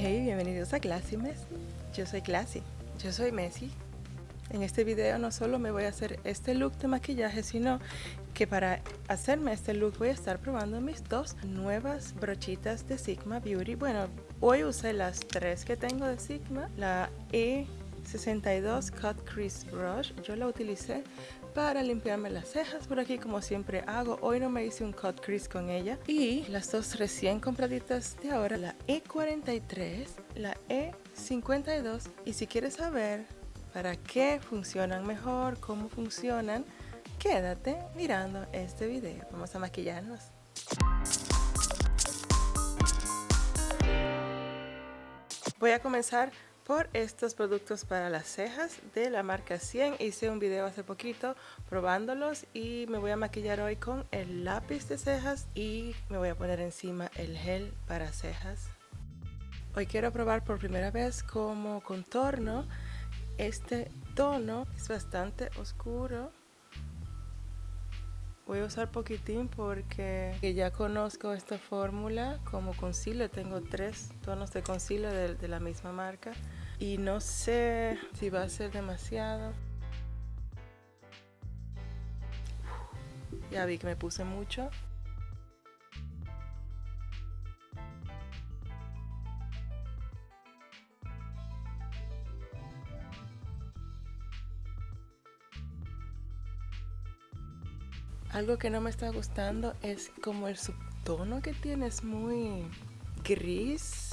Hey, bienvenidos a Classy Messi. Yo soy Classy. Yo soy Messi. En este video no solo me voy a hacer este look de maquillaje, sino que para hacerme este look voy a estar probando mis dos nuevas brochitas de Sigma Beauty. Bueno, hoy usé las tres que tengo de Sigma. La E62 Cut Crease Brush. Yo la utilicé para limpiarme las cejas por aquí como siempre hago. Hoy no me hice un cut crease con ella. Y las dos recién compraditas de ahora, la E43, la E52. Y si quieres saber para qué funcionan mejor, cómo funcionan, quédate mirando este video. Vamos a maquillarnos. Voy a comenzar por estos productos para las cejas de la marca 100. Hice un video hace poquito probándolos y me voy a maquillar hoy con el lápiz de cejas y me voy a poner encima el gel para cejas. Hoy quiero probar por primera vez como contorno este tono. Es bastante oscuro Voy a usar poquitín porque ya conozco esta fórmula como concealer. Tengo tres tonos de concealer de, de, la misma marca y no sé si va a ser demasiado. Ya vi que me puse mucho. Algo que no me está gustando es como el subtono que tiene, es muy gris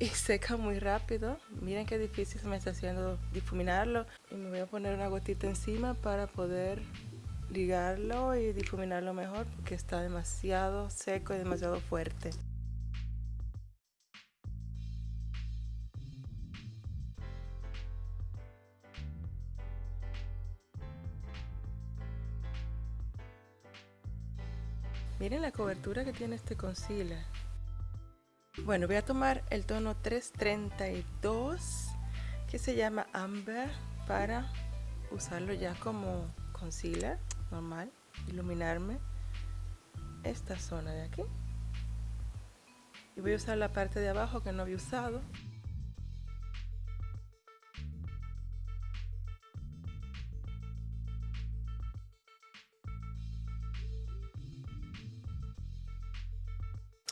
y seca muy rápido. Miren qué difícil se me está haciendo difuminarlo y me voy a poner una gotita encima para poder ligarlo y difuminarlo mejor porque está demasiado seco y demasiado fuerte. Miren la cobertura que tiene este concealer. Bueno, voy a tomar el tono 332 que se llama Amber para usarlo ya como concealer normal, iluminarme esta zona de aquí. Y voy a usar la parte de abajo que no había usado.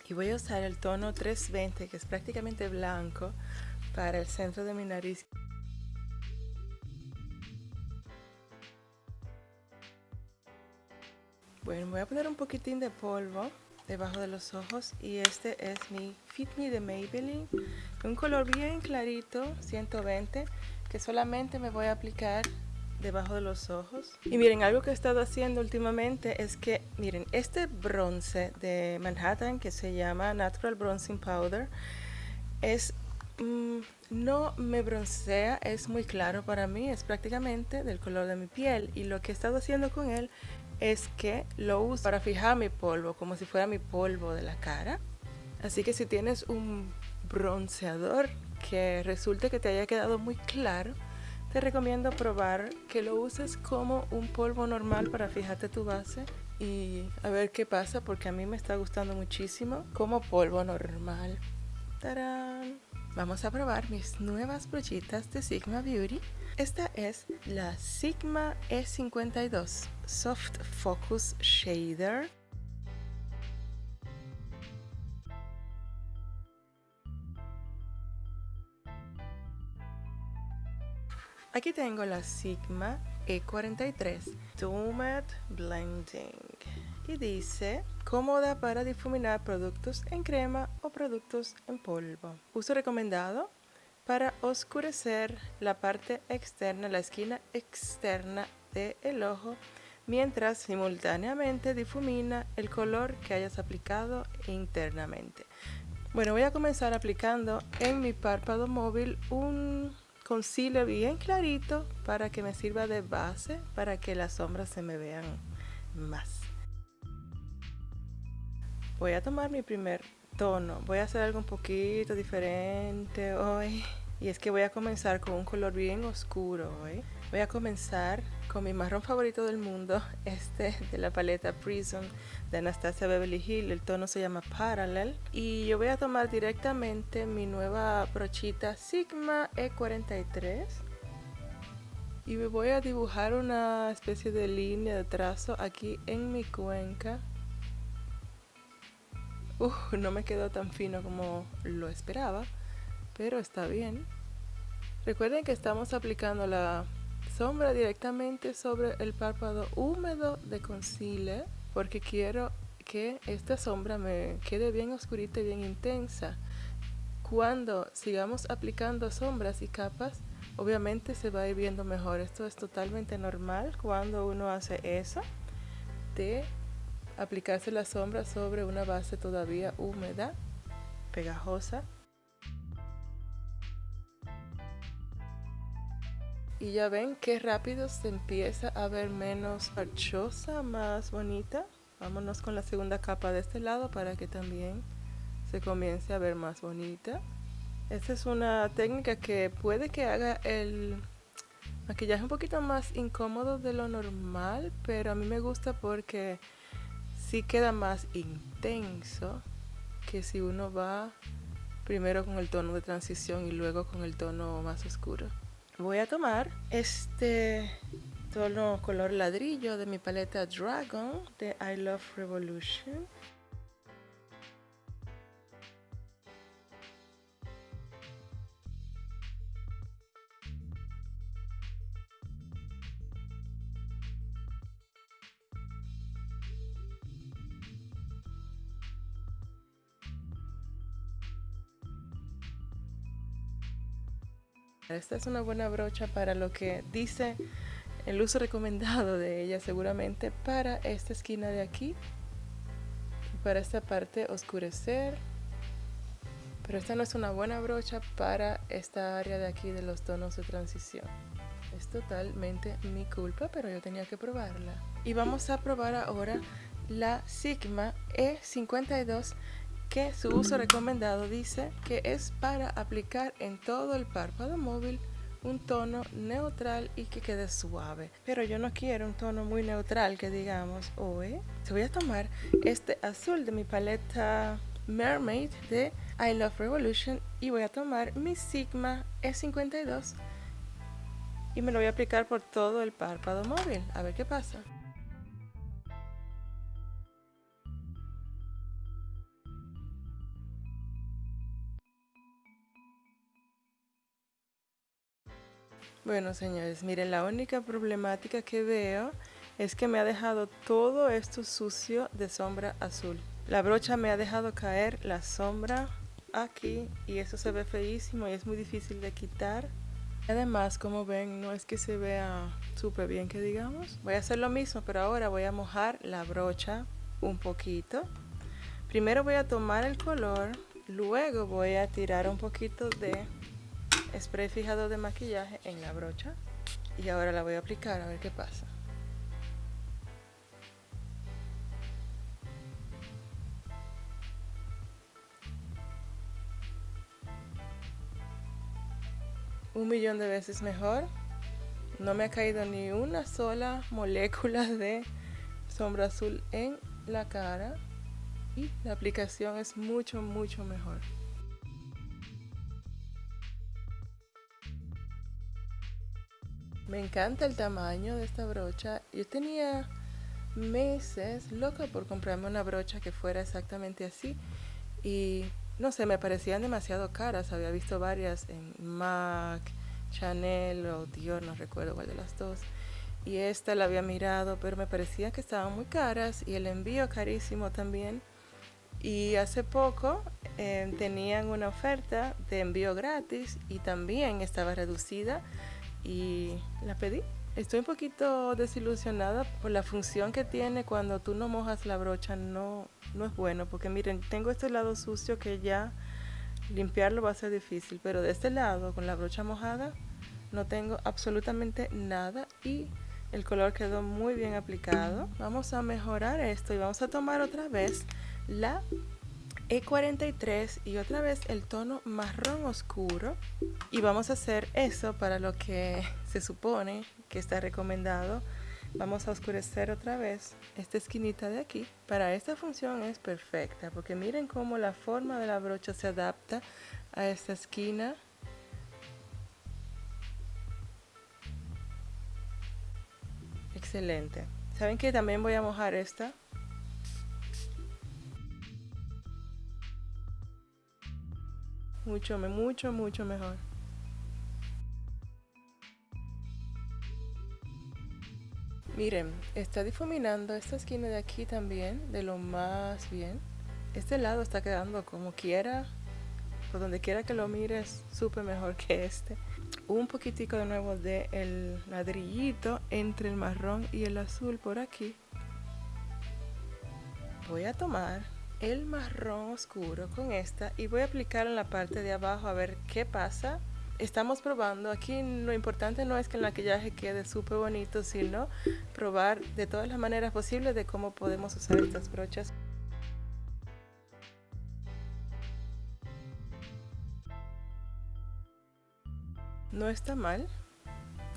Y voy a usar el tono 320 que es prácticamente blanco para el centro de mi nariz. Bueno voy a poner un poquitín de polvo debajo de los ojos y este es mi Fit Me de Maybelline un color bien clarito 120 que solamente me voy a aplicar debajo de los ojos. Y miren, algo que he estado haciendo últimamente es que, miren, este bronce de Manhattan que se llama Natural Bronzing Powder es mm, no me broncea, es muy claro para mí, es prácticamente del color de mi piel y lo que he estado haciendo con él es que lo uso para fijar mi polvo, como si fuera mi polvo de la cara. Así que si tienes un bronceador que resulte que te haya quedado muy claro, te recomiendo probar que lo uses como un polvo normal para fijarte tu base y a ver qué pasa porque a mí me está gustando muchísimo como polvo normal. ¡Tarán! Vamos a probar mis nuevas brochitas de Sigma Beauty. Esta es la Sigma E52 Soft Focus Shader Aquí tengo la Sigma E43 Tumid Blending y dice cómoda para difuminar productos en crema o productos en polvo. Uso recomendado para oscurecer la parte externa, la esquina externa del ojo mientras simultáneamente difumina el color que hayas aplicado internamente. Bueno, voy a comenzar aplicando en mi párpado móvil un concealer bien clarito para que me sirva de base para que las sombras se me vean más. Voy a tomar mi primer tono. Voy a hacer algo un poquito diferente hoy. Y es que voy a comenzar con un color bien oscuro hoy. Voy a comenzar con mi marrón favorito del mundo, este de la paleta Prism de Anastasia Beverly Hill. El tono se llama Parallel. Y yo voy a tomar directamente mi nueva brochita Sigma E43. Y me voy a dibujar una especie de línea de trazo aquí en mi cuenca. Uh, no me quedó tan fino como lo esperaba pero está bien. Recuerden que estamos aplicando la sombra directamente sobre el párpado húmedo de concealer porque quiero que esta sombra me quede bien oscurita y bien intensa. Cuando sigamos aplicando sombras y capas, obviamente se va a ir viendo mejor. Esto es totalmente normal cuando uno hace eso, de aplicarse la sombra sobre una base todavía húmeda, pegajosa Y ya ven qué rápido se empieza a ver menos parchosa, más bonita. Vámonos con la segunda capa de este lado para que también se comience a ver más bonita. Esta es una técnica que puede que haga el maquillaje un poquito más incómodo de lo normal, pero a mí me gusta porque sí queda más intenso que si uno va primero con el tono de transición y luego con el tono más oscuro voy a tomar este tono color ladrillo de mi paleta Dragon de I Love Revolution Esta es una buena brocha para lo que dice el uso recomendado de ella seguramente para esta esquina de aquí y para esta parte oscurecer. Pero esta no es una buena brocha para esta área de aquí de los tonos de transición. Es totalmente mi culpa pero yo tenía que probarla. Y vamos a probar ahora la Sigma E52 que su uso recomendado dice que es para aplicar en todo el párpado móvil un tono neutral y que quede suave. Pero yo no quiero un tono muy neutral que digamos hoy. voy a tomar este azul de mi paleta Mermaid de I Love Revolution y voy a tomar mi Sigma E52 y me lo voy a aplicar por todo el párpado móvil. A ver qué pasa. Bueno, señores, miren, la única problemática que veo es que me ha dejado todo esto sucio de sombra azul. La brocha me ha dejado caer la sombra aquí y eso se ve feísimo y es muy difícil de quitar. Además, como ven, no es que se vea súper bien que digamos. Voy a hacer lo mismo, pero ahora voy a mojar la brocha un poquito. Primero voy a tomar el color, luego voy a tirar un poquito de spray fijado de maquillaje en la brocha y ahora la voy a aplicar a ver qué pasa. Un millón de veces mejor. No me ha caído ni una sola molécula de sombra azul en la cara y la aplicación es mucho mucho mejor Me encanta el tamaño de esta brocha. Yo tenía meses loca por comprarme una brocha que fuera exactamente así y no sé, me parecían demasiado caras. Había visto varias en MAC, Chanel o Dior, no recuerdo cuál de las dos. Y esta la había mirado, pero me parecía que estaban muy caras y el envío carísimo también. Y hace poco eh, tenían una oferta de envío gratis y también estaba reducida y la pedí. Estoy un poquito desilusionada por la función que tiene cuando tú no mojas la brocha, no, no es bueno, porque miren, tengo este lado sucio que ya limpiarlo va a ser difícil, pero de este lado, con la brocha mojada, no tengo absolutamente nada y el color quedó muy bien aplicado. Vamos a mejorar esto y vamos a tomar otra vez la E43 y otra vez el tono marrón oscuro. Y vamos a hacer eso para lo que se supone que está recomendado. Vamos a oscurecer otra vez esta esquinita de aquí. Para esta función es perfecta porque miren cómo la forma de la brocha se adapta a esta esquina. Excelente. Saben que también voy a mojar esta mucho mucho mucho mejor Miren, está difuminando esta esquina de aquí también, de lo más bien. Este lado está quedando como quiera, por donde quiera que lo mires, súper mejor que este. Un poquitico de nuevo de el ladrillito entre el marrón y el azul por aquí. Voy a tomar el marrón oscuro con esta y voy a aplicar en la parte de abajo a ver qué pasa estamos probando. Aquí lo importante no es que el maquillaje quede súper bonito, sino probar de todas las maneras posibles de cómo podemos usar estas brochas. No está mal.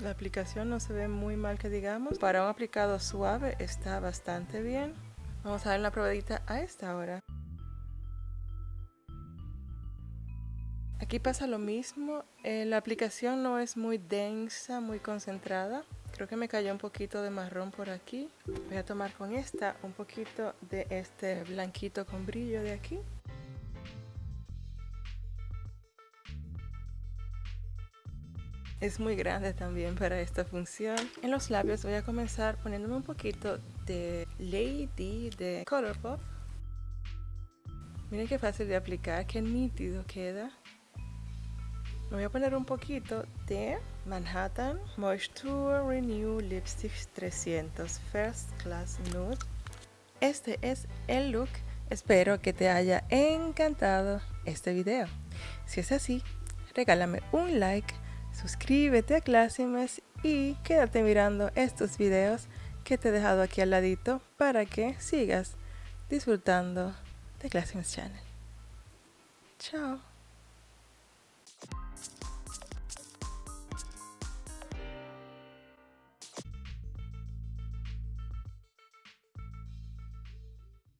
La aplicación no se ve muy mal que digamos. Para un aplicado suave está bastante bien. Vamos a dar una probadita a esta hora. Aquí pasa lo mismo, eh, la aplicación no es muy densa, muy concentrada. Creo que me cayó un poquito de marrón por aquí. Voy a tomar con esta un poquito de este blanquito con brillo de aquí. Es muy grande también para esta función. En los labios voy a comenzar poniéndome un poquito de Lady de Colourpop. Miren qué fácil de aplicar, qué nítido queda. Me voy a poner un poquito de Manhattan Moisture Renew Lipstick 300 First Class Nude. Este es el look. Espero que te haya encantado este video. Si es así, regálame un like, suscríbete a Classimes y quédate mirando estos videos que te he dejado aquí al ladito para que sigas disfrutando de Classimes Channel. Chao.